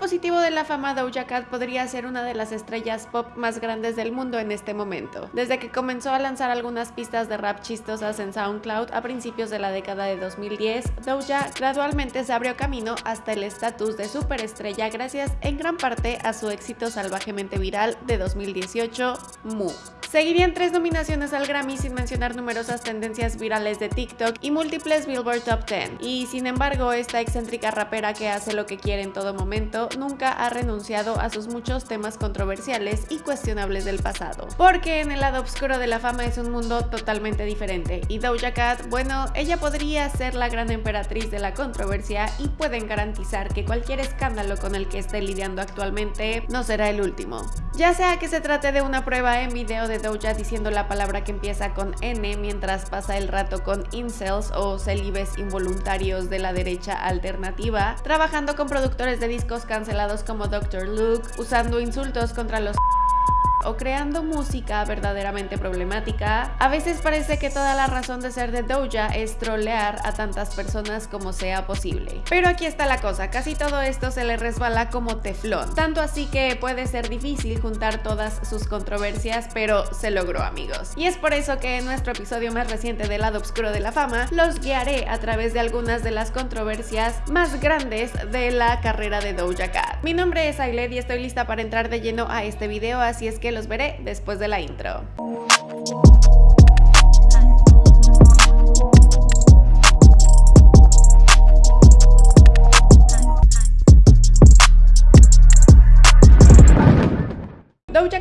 positivo de la fama, Doja Cat podría ser una de las estrellas pop más grandes del mundo en este momento. Desde que comenzó a lanzar algunas pistas de rap chistosas en SoundCloud a principios de la década de 2010, Doja gradualmente se abrió camino hasta el estatus de superestrella gracias en gran parte a su éxito salvajemente viral de 2018, Moo. Seguirían tres nominaciones al Grammy sin mencionar numerosas tendencias virales de TikTok y múltiples Billboard Top 10. Y sin embargo, esta excéntrica rapera que hace lo que quiere en todo momento nunca ha renunciado a sus muchos temas controversiales y cuestionables del pasado. Porque en el lado oscuro de la fama es un mundo totalmente diferente. Y Doja Cat, bueno, ella podría ser la gran emperatriz de la controversia y pueden garantizar que cualquier escándalo con el que esté lidiando actualmente no será el último. Ya sea que se trate de una prueba en video de Doja diciendo la palabra que empieza con N mientras pasa el rato con incels o celibes involuntarios de la derecha alternativa, trabajando con productores de discos cancelados como Dr. Luke, usando insultos contra los o creando música verdaderamente problemática, a veces parece que toda la razón de ser de Doja es trolear a tantas personas como sea posible. Pero aquí está la cosa, casi todo esto se le resbala como teflón, tanto así que puede ser difícil juntar todas sus controversias, pero se logró amigos. Y es por eso que en nuestro episodio más reciente del lado oscuro de la fama, los guiaré a través de algunas de las controversias más grandes de la carrera de Doja Cat. Mi nombre es Ailed y estoy lista para entrar de lleno a este video, así es que los veré después de la intro.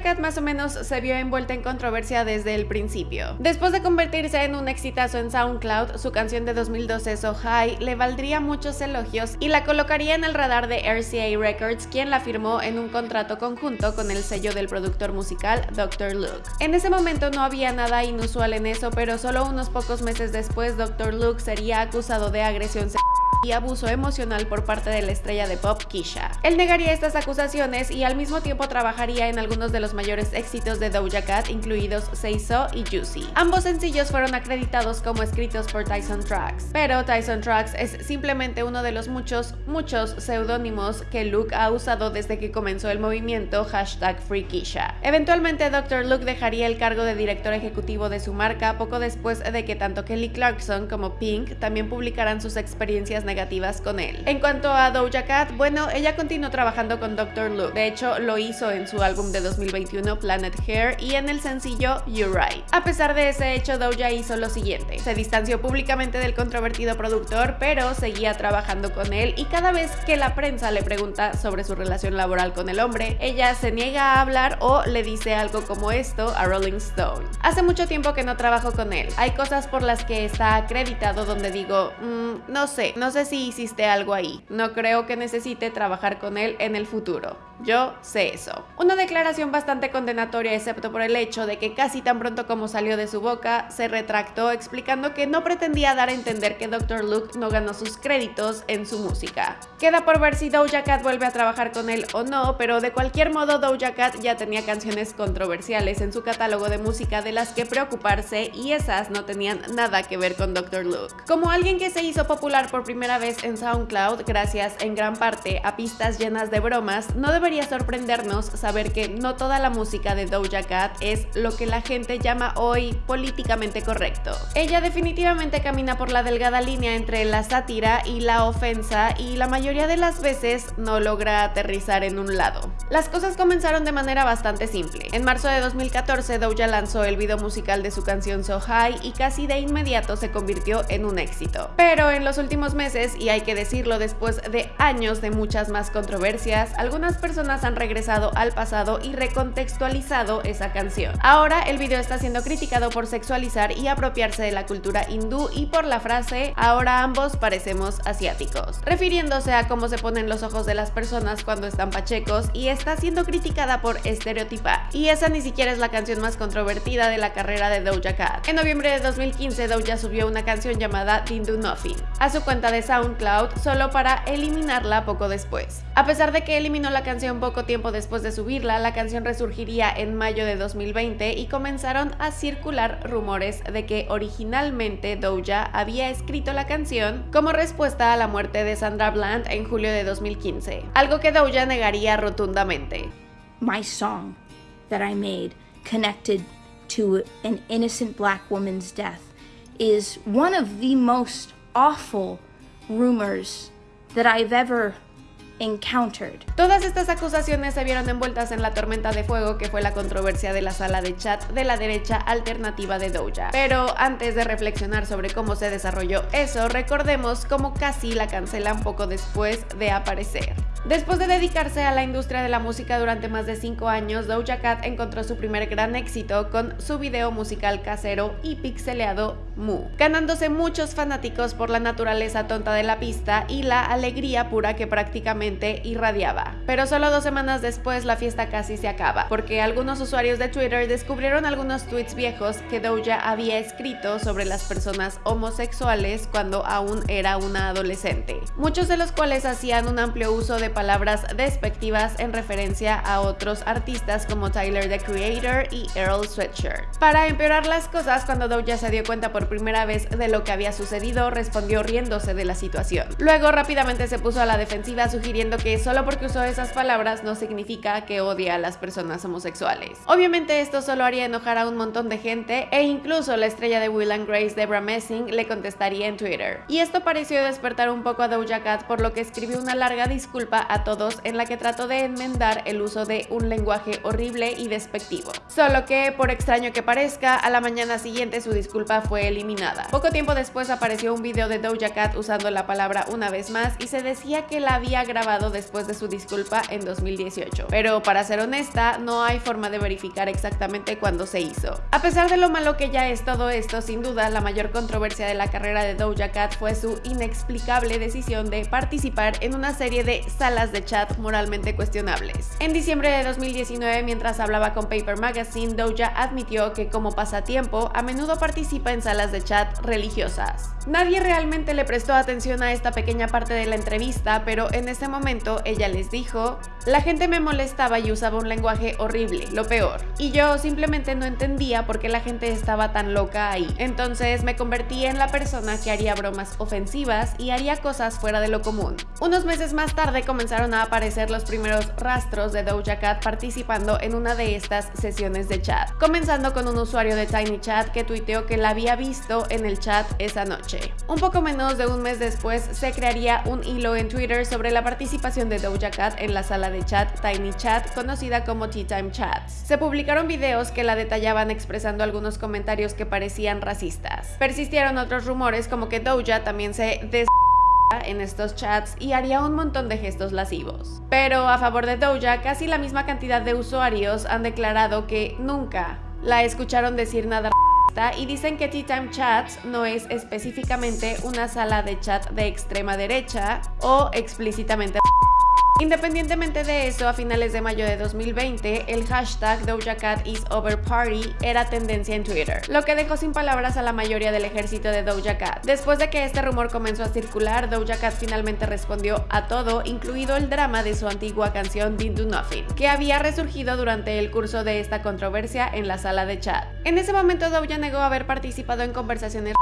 Cat más o menos se vio envuelta en controversia desde el principio. Después de convertirse en un exitazo en SoundCloud, su canción de 2012 So High le valdría muchos elogios y la colocaría en el radar de RCA Records, quien la firmó en un contrato conjunto con el sello del productor musical Dr. Luke. En ese momento no había nada inusual en eso, pero solo unos pocos meses después Dr. Luke sería acusado de agresión sexual y abuso emocional por parte de la estrella de pop Kisha. Él negaría estas acusaciones y al mismo tiempo trabajaría en algunos de los mayores éxitos de Doja Cat, incluidos Say So y Juicy. Ambos sencillos fueron acreditados como escritos por Tyson Tracks, pero Tyson Tracks es simplemente uno de los muchos, muchos seudónimos que Luke ha usado desde que comenzó el movimiento hashtag Free Kisha. Eventualmente Dr. Luke dejaría el cargo de director ejecutivo de su marca poco después de que tanto Kelly Clarkson como Pink también publicaran sus experiencias negativas con él. En cuanto a Doja Cat, bueno, ella continuó trabajando con Dr. Luke. De hecho, lo hizo en su álbum de 2021 Planet Hair y en el sencillo You're Right. A pesar de ese hecho, Doja hizo lo siguiente. Se distanció públicamente del controvertido productor, pero seguía trabajando con él y cada vez que la prensa le pregunta sobre su relación laboral con el hombre, ella se niega a hablar o le dice algo como esto a Rolling Stone. Hace mucho tiempo que no trabajo con él. Hay cosas por las que está acreditado donde digo, mm, no sé, no sé si hiciste algo ahí. No creo que necesite trabajar con él en el futuro. Yo sé eso. Una declaración bastante condenatoria excepto por el hecho de que casi tan pronto como salió de su boca, se retractó explicando que no pretendía dar a entender que Dr. Luke no ganó sus créditos en su música. Queda por ver si Doja Cat vuelve a trabajar con él o no, pero de cualquier modo Doja Cat ya tenía canciones controversiales en su catálogo de música de las que preocuparse y esas no tenían nada que ver con Dr. Luke. Como alguien que se hizo popular por primera vez en SoundCloud gracias en gran parte a pistas llenas de bromas, no debería sorprendernos saber que no toda la música de Doja Cat es lo que la gente llama hoy políticamente correcto. Ella definitivamente camina por la delgada línea entre la sátira y la ofensa y la mayoría de las veces no logra aterrizar en un lado. Las cosas comenzaron de manera bastante simple. En marzo de 2014 Doja lanzó el video musical de su canción So High y casi de inmediato se convirtió en un éxito. Pero en los últimos meses y hay que decirlo después de años de muchas más controversias, algunas personas han regresado al pasado y recontextualizado esa canción. Ahora el video está siendo criticado por sexualizar y apropiarse de la cultura hindú y por la frase ahora ambos parecemos asiáticos, refiriéndose a cómo se ponen los ojos de las personas cuando están pachecos y está siendo criticada por estereotipar. Y esa ni siquiera es la canción más controvertida de la carrera de Doja Cat. En noviembre de 2015 Doja subió una canción llamada Didn't Do Nothing a su cuenta de SoundCloud solo para eliminarla poco después. A pesar de que eliminó la canción poco tiempo después de subirla, la canción resurgiría en mayo de 2020 y comenzaron a circular rumores de que originalmente Doja había escrito la canción como respuesta a la muerte de Sandra Bland en julio de 2015, algo que Doja negaría rotundamente. My song that I made connected to an innocent black woman's death is one of the most awful rumors that I've ever encountered. Todas estas acusaciones se vieron envueltas en la tormenta de fuego que fue la controversia de la sala de chat de la derecha alternativa de Doja. Pero antes de reflexionar sobre cómo se desarrolló eso, recordemos cómo casi la cancelan poco después de aparecer. Después de dedicarse a la industria de la música durante más de 5 años, Doja Cat encontró su primer gran éxito con su video musical casero y pixeleado Mu, ganándose muchos fanáticos por la naturaleza tonta de la pista y la alegría pura que prácticamente irradiaba. Pero solo dos semanas después la fiesta casi se acaba, porque algunos usuarios de Twitter descubrieron algunos tweets viejos que Doja había escrito sobre las personas homosexuales cuando aún era una adolescente, muchos de los cuales hacían un amplio uso de palabras despectivas en referencia a otros artistas como Tyler the Creator y Earl Sweatshirt. Para empeorar las cosas, cuando Doja se dio cuenta por primera vez de lo que había sucedido, respondió riéndose de la situación. Luego rápidamente se puso a la defensiva sugiriendo que solo porque usó esas palabras no significa que odia a las personas homosexuales. Obviamente esto solo haría enojar a un montón de gente e incluso la estrella de Will and Grace, Debra Messing, le contestaría en Twitter. Y esto pareció despertar un poco a Doja Cat por lo que escribió una larga disculpa a todos en la que trató de enmendar el uso de un lenguaje horrible y despectivo. Solo que, por extraño que parezca, a la mañana siguiente su disculpa fue eliminada. Poco tiempo después apareció un video de Doja Cat usando la palabra una vez más y se decía que la había grabado después de su disculpa en 2018. Pero para ser honesta, no hay forma de verificar exactamente cuándo se hizo. A pesar de lo malo que ya es todo esto, sin duda la mayor controversia de la carrera de Doja Cat fue su inexplicable decisión de participar en una serie de de chat moralmente cuestionables. En diciembre de 2019, mientras hablaba con Paper Magazine, Doja admitió que como pasatiempo a menudo participa en salas de chat religiosas. Nadie realmente le prestó atención a esta pequeña parte de la entrevista, pero en ese momento ella les dijo, la gente me molestaba y usaba un lenguaje horrible, lo peor. Y yo simplemente no entendía por qué la gente estaba tan loca ahí. Entonces me convertí en la persona que haría bromas ofensivas y haría cosas fuera de lo común. Unos meses más tarde comenzaron a aparecer los primeros rastros de Doja Cat participando en una de estas sesiones de chat, comenzando con un usuario de Tiny Chat que tuiteó que la había visto en el chat esa noche. Un poco menos de un mes después se crearía un hilo en Twitter sobre la participación de Doja Cat en la sala de chat Tiny Chat conocida como Tea Time Chats. Se publicaron videos que la detallaban expresando algunos comentarios que parecían racistas. Persistieron otros rumores como que Doja también se des en estos chats y haría un montón de gestos lascivos. Pero a favor de Doja, casi la misma cantidad de usuarios han declarado que nunca la escucharon decir nada y dicen que Tea Time Chats no es específicamente una sala de chat de extrema derecha o explícitamente Independientemente de eso, a finales de mayo de 2020, el hashtag Doja Cat is over party era tendencia en Twitter, lo que dejó sin palabras a la mayoría del ejército de Doja Cat. Después de que este rumor comenzó a circular, Doja Cat finalmente respondió a todo, incluido el drama de su antigua canción Didn't Do Nothing, que había resurgido durante el curso de esta controversia en la sala de chat. En ese momento Doja negó haber participado en conversaciones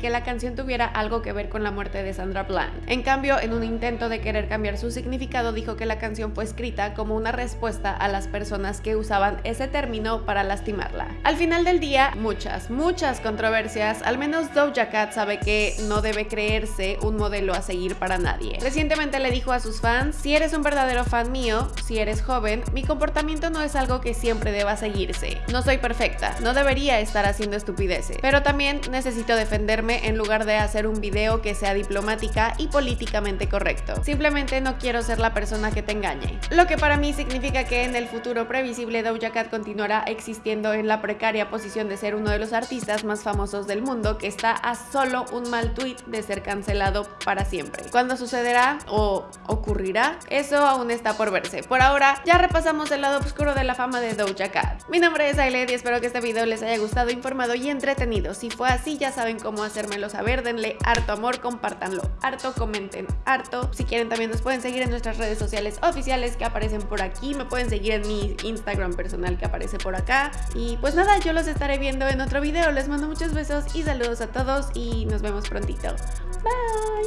que la canción tuviera algo que ver con la muerte de Sandra Bland. En cambio, en un intento de querer cambiar su significado, dijo que la canción fue escrita como una respuesta a las personas que usaban ese término para lastimarla. Al final del día, muchas, muchas controversias, al menos Doja Cat sabe que no debe creerse un modelo a seguir para nadie. Recientemente le dijo a sus fans, si eres un verdadero fan mío, si eres joven, mi comportamiento no es algo que siempre deba seguirse. No soy perfecta, no debería estar haciendo estupideces, pero también necesito defenderme en lugar de hacer un video que sea diplomática y políticamente correcto. Simplemente no quiero ser la persona que te engañe. Lo que para mí significa que en el futuro previsible Doja Cat continuará existiendo en la precaria posición de ser uno de los artistas más famosos del mundo que está a solo un mal tweet de ser cancelado para siempre. ¿Cuándo sucederá o ocurrirá? Eso aún está por verse. Por ahora ya repasamos el lado oscuro de la fama de Doja Cat. Mi nombre es Ailed y espero que este video les haya gustado, informado y entretenido. Si fue así ya saben cómo hacer hacérmelo saber, denle harto amor, compártanlo harto, comenten harto. Si quieren también nos pueden seguir en nuestras redes sociales oficiales que aparecen por aquí, me pueden seguir en mi Instagram personal que aparece por acá. Y pues nada, yo los estaré viendo en otro video. Les mando muchos besos y saludos a todos y nos vemos prontito. Bye.